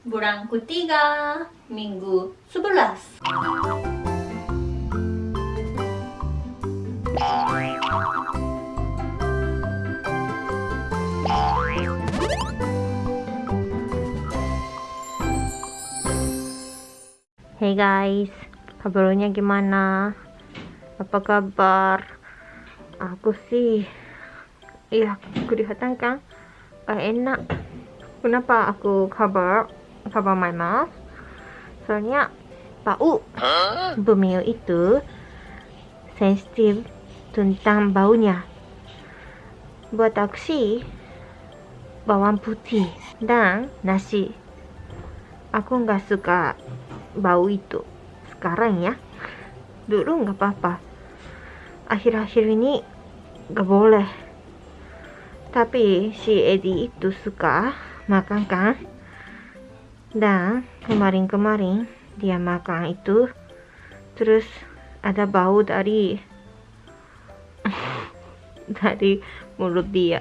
bulan ketiga minggu 11 Hey guys, kabarnya gimana? Apa kabar? Aku sih, ya kelihatan kan? Gak enak. Kenapa aku cover cover my mouth? Soalnya bau. Bumil itu sensitif tentang baunya. Buat aku bawang putih dan nasi. Aku nggak suka bau itu sekarang ya dulu nggak apa-apa akhir-akhir ini nggak boleh tapi si Edi itu suka makan kan dan kemarin-kemarin dia makan itu terus ada bau dari dari mulut dia.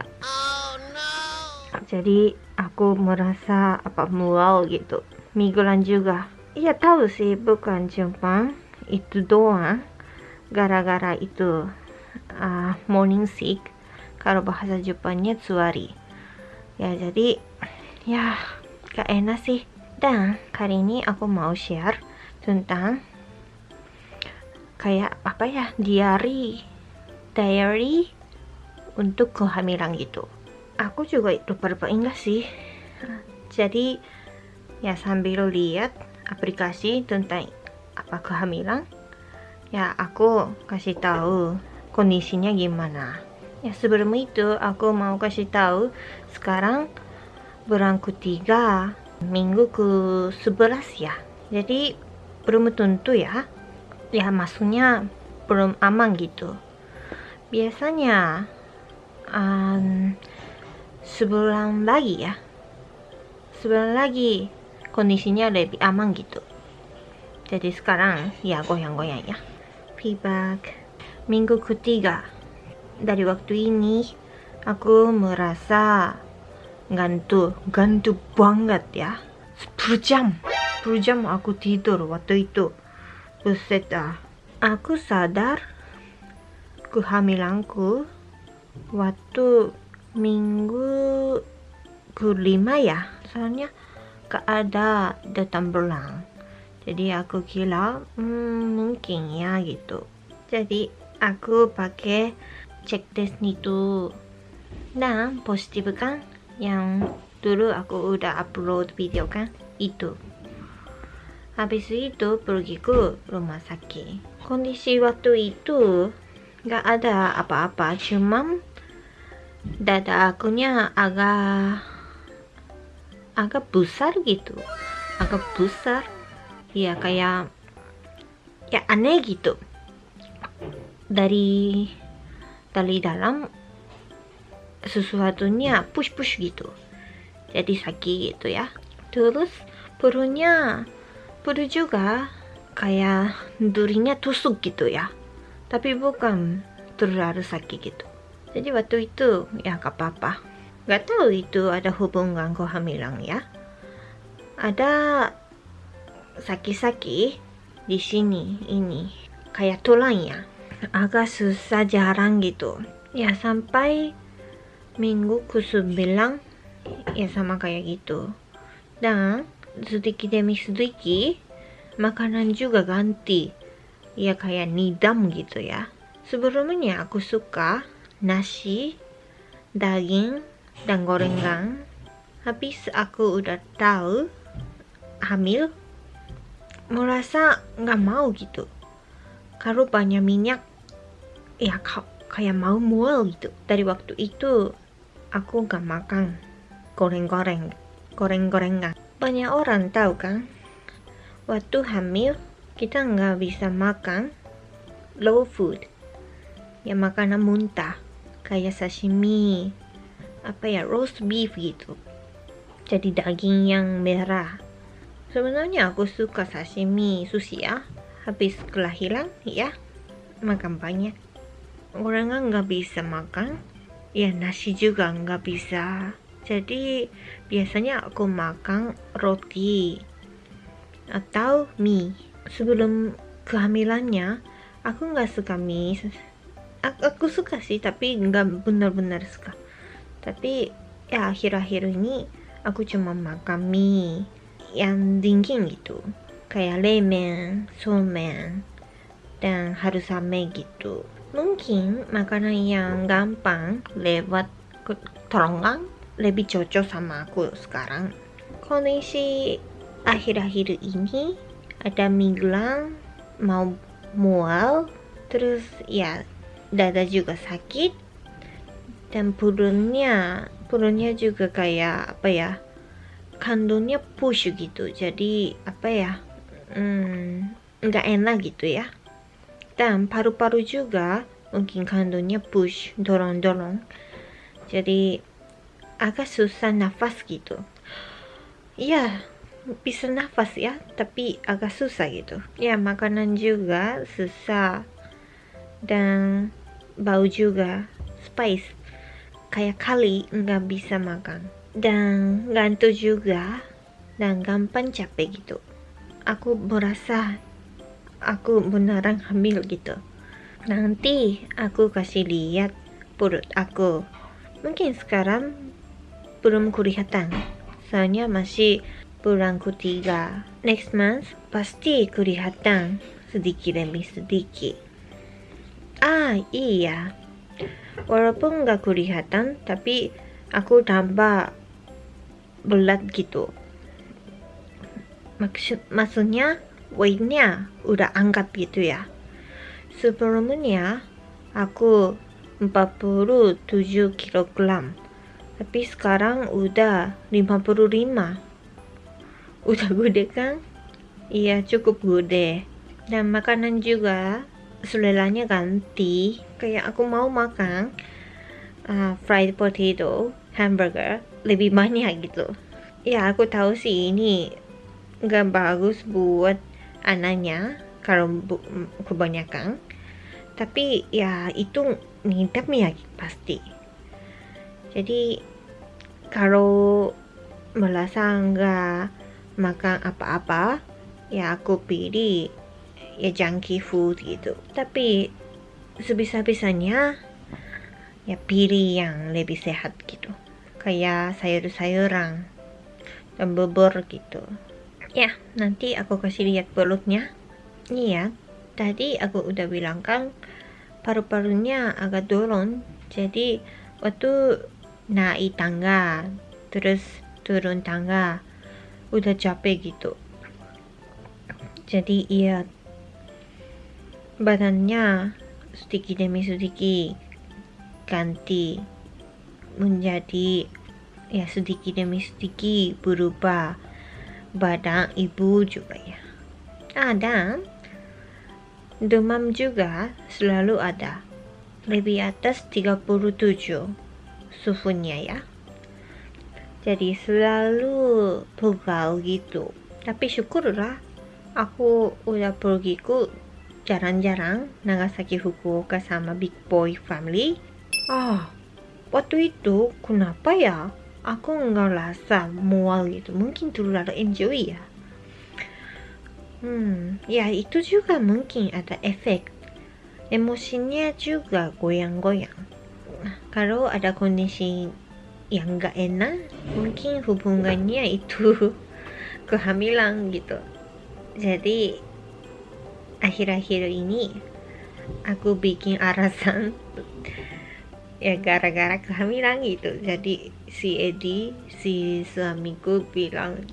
Jadi aku merasa apa mual gitu. Mingguan juga. Iya tahu sih bukan cuma itu doang. Gara-gara itu uh, morning sick kalau bahasa Jepannya tsuari ya jadi ya gak enak sih dan kali ini aku mau share tentang kayak apa ya diary diary untuk kehamilan gitu. Aku juga lupa-lupa ingat sih. Jadi ya sambil lihat aplikasi tentang apa kehamilan ya aku kasih tahu kondisinya gimana. Ya sebelum itu aku mau kasih tahu sekarang bulan ketiga minggu ke 11 ya. Jadi belum tentu ya. Ya maksudnya belum aman gitu. Biasanya um, sebulan lagi ya. Sebulan lagi kondisinya lebih aman gitu. Jadi sekarang ya goyang-goyang ya. Feedback. Minggu ketiga. Dari waktu ini aku merasa gantu gantu banget ya. 10 jam 10 jam aku tidur waktu itu. Buset ah aku sadar kehamilanku waktu minggu kelima ya. Soalnya gak ada datang bulan jadi aku kira hmm, mungkin ya gitu. Jadi aku pakai cek test itu. Nah positif kan yang dulu aku udah upload video kan? Itu. Habis itu pergi ke rumah sakit. Kondisi waktu itu gak ada apa-apa cuman dada akunya agak agak besar gitu. Agak besar. Ya kayak ya aneh gitu. Dari dari dalam sesuatunya push push gitu jadi sakit gitu ya terus perutnya perut juga kayak durinya tusuk gitu ya tapi bukan terlalu sakit gitu jadi waktu itu ya gak apa-apa Gak tahu itu ada hubungan kehamilan ya. Ada sakit-sakit di sini ini kayak tulang ya. Agak susah jarang gitu. Ya sampai minggu ke sembilan ya sama kayak gitu. Dan sedikit demi sedikit makanan juga ganti. Ya kayak nidam gitu ya. Sebelumnya aku suka nasi, daging, dan gorengan habis aku udah tahu hamil merasa nggak mau gitu kalau banyak minyak ya kayak mau mual gitu dari waktu itu aku nggak makan goreng-goreng goreng-gorengan. Banyak orang tahu kan? Waktu hamil kita nggak bisa makan low food. Ya makanan muntah kayak sashimi apa ya roast beef gitu. Jadi daging yang merah. Sebenarnya aku suka sashimi sushi ya. Habis kelahiran ya makan banyak. Orang nggak bisa makan ya nasi juga nggak bisa. Jadi biasanya aku makan roti atau mie. Sebelum kehamilannya aku nggak suka mie. Aku, aku suka sih tapi nggak benar-benar suka. Tapi ya akhir-akhir ini aku cuma makan mie yang dingin gitu. Kayak lemen, somen, dan harus ame gitu. Mungkin makanan yang gampang lewat teronggang lebih cocok sama aku sekarang. Kondisi akhir-akhir ini ada migran mau mual terus ya dada juga sakit dan perutnya perutnya juga kayak apa ya kandungnya push gitu. Jadi apa ya hmm, nggak enak gitu ya dan paru-paru juga. Mungkin kandungnya push dorong-dorong. Jadi agak susah nafas gitu. Ya bisa nafas ya tapi agak susah gitu. Ya makanan juga susah. Dan bau juga spice. Kayak kali nggak bisa makan. Dan ngantuk juga dan gampang capek gitu. Aku merasa aku beneran hamil gitu. Nanti aku kasih lihat perut aku. Mungkin sekarang belum kelihatan. Soalnya masih bulan ketiga. Next month pasti kelihatan sedikit demi sedikit. Ah iya. Walaupun nggak kelihatan tapi aku tambah berat gitu. Maksud maksudnya weightnya udah angkat gitu ya. Sebelumnya aku 47 kg tapi sekarang udah 55 udah gede kan? Iya cukup gede. Dan makanan juga seleranya ganti. Kayak aku mau makan uh, fried potato hamburger lebih banyak gitu. Ya aku tahu sih ini nggak bagus buat anaknya kalau kebanyakan. Tapi ya itu ngidam ya pasti. Jadi kalau merasa nggak makan apa-apa ya aku pilih ya junky food gitu. Tapi sebisa-bisanya ya pilih yang lebih sehat gitu. Kayak sayur-sayuran dan bubur gitu ya nanti aku kasih lihat perutnya ini ya tadi aku udah bilang kan paru-parunya agak turun. Jadi waktu naik tangga terus turun tangga udah capek gitu. Jadi iya badannya sedikit demi sedikit ganti menjadi ya sedikit demi sedikit berubah badan ibu juga ya. Ada demam juga selalu ada. Lebih atas 37 suhunya ya. Jadi selalu pegal gitu. Tapi syukurlah aku udah pergi ku jarang-jarang Nagasaki Fukuoka sama Big Boy Family. Ah, waktu itu kenapa ya aku nggak rasa mual gitu. Mungkin terlalu enjoy ya. Hmm ya itu juga mungkin ada efek. Emosinya juga goyang-goyang. Kalau ada kondisi yang nggak enak mungkin hubungannya itu kehamilan gitu. Jadi akhir-akhir ini aku bikin alasan ya gara-gara kehamilan gitu. Jadi si Edi si suamiku bilang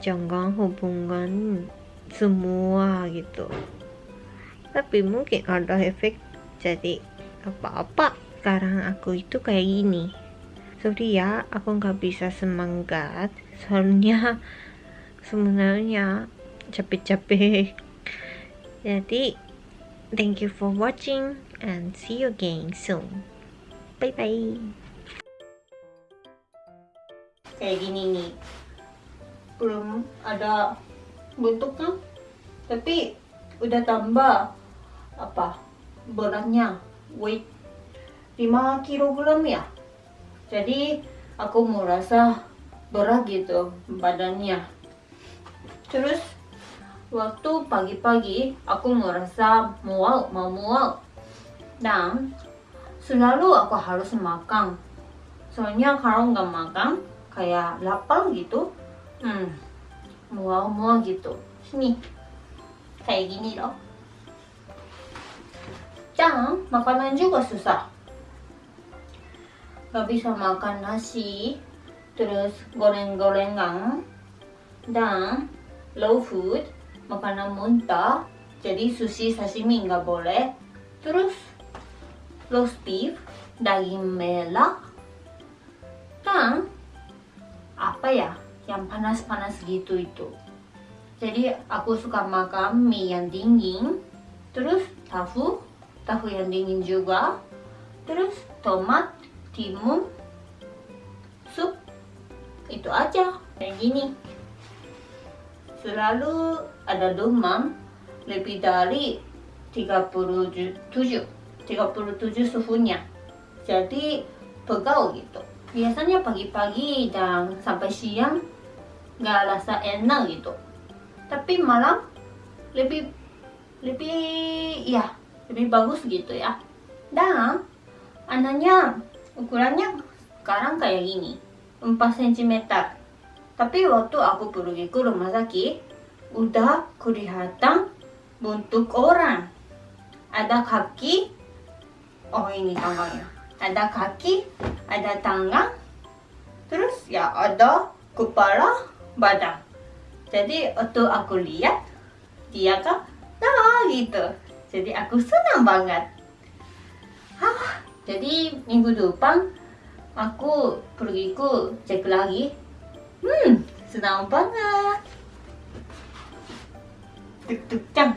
jangan hubungan semua gitu. Tapi mungkin ada efek jadi apa-apa sekarang aku itu kayak gini. Sorry ya aku nggak bisa semangat. Soalnya sebenarnya capek-capek. Jadi thank you for watching and see you again soon. Bye bye. Kayak gini nih. Belum ada bentuknya. Tapi udah tambah apa? Beratnya weight 5 kg ya. Jadi aku merasa berat gitu badannya terus waktu pagi-pagi aku merasa mual mau mual dan selalu aku harus makan soalnya kalau nggak makan kayak lapar gitu. Hmm. Mual-mual gitu. Sini. Kayak gini loh. Dan makanan juga susah. Nggak bisa makan nasi terus goreng-gorengan dan low food makanan muntah jadi sushi sashimi nggak boleh. Terus roast beef daging merah dan apa ya yang panas-panas gitu itu. Jadi aku suka makan mie yang dingin terus tahu tahu yang dingin juga terus tomat timun sup itu aja. Kayak gini. Selalu ada demam lebih dari 37 37 suhunya. Jadi pegal gitu biasanya pagi-pagi dan sampai siang nggak rasa enak gitu. Tapi malam lebih lebih ya lebih bagus gitu ya. Dan anaknya ukurannya sekarang kayak gini 4 cm tapi waktu aku pergi ke rumah sakit udah kelihatan bentuk orang ada kaki oh ini tangannya ada kaki ada tangan terus ya ada kepala badan. Jadi waktu aku lihat dia kan nah gitu. Jadi aku senang banget. Hah, jadi minggu depan aku pergi ke cek lagi. Hmm senang banget. Tuk tuk cang